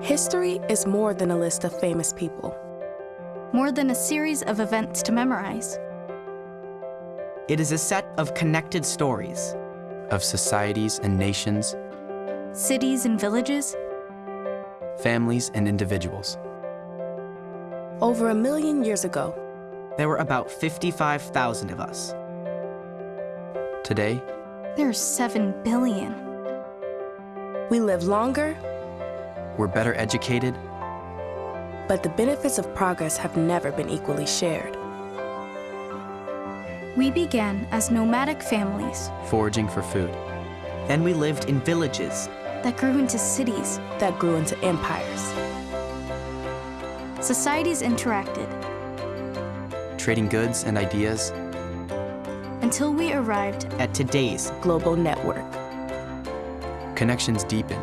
History is more than a list of famous people. More than a series of events to memorize. It is a set of connected stories. of societies and nations, Cities and villages, families and individuals. Over a million years ago, There were about 55,000 of us. Today, there are 7 billion. we live longer, we're better educated, but the benefits of progress have never been equally shared. We began as nomadic families foraging for food. Then we lived in villages. that grew into cities. that grew into empires. Societies interacted trading goods and ideas, until we arrived At today's, Global network. connections deepen,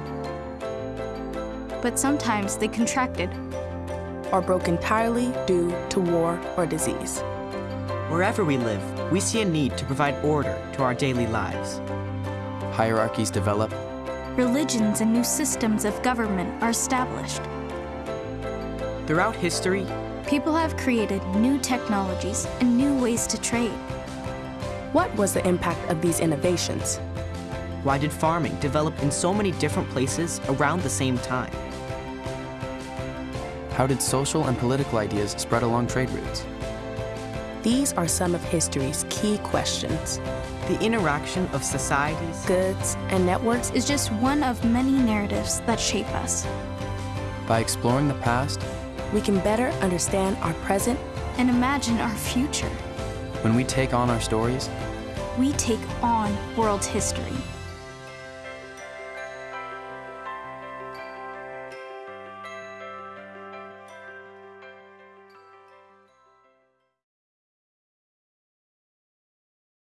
but sometimes they contracted. or broke entirely due to war or disease. wherever we live, we see a need to provide order to our daily lives. hierarchies develop, Religions and new systems of government are established. Throughout history, People have created new technologies and new ways to trade. What was the impact of these innovations? why did farming develop in so many different places around the same time? How did social and political ideas spread along trade routes? These are some of history's key questions. The interaction of societies, Goods and networks Is just one of many narratives that shape us By exploring the past, we can better understand our present and imagine our future. when we take on our stories, We take on world history.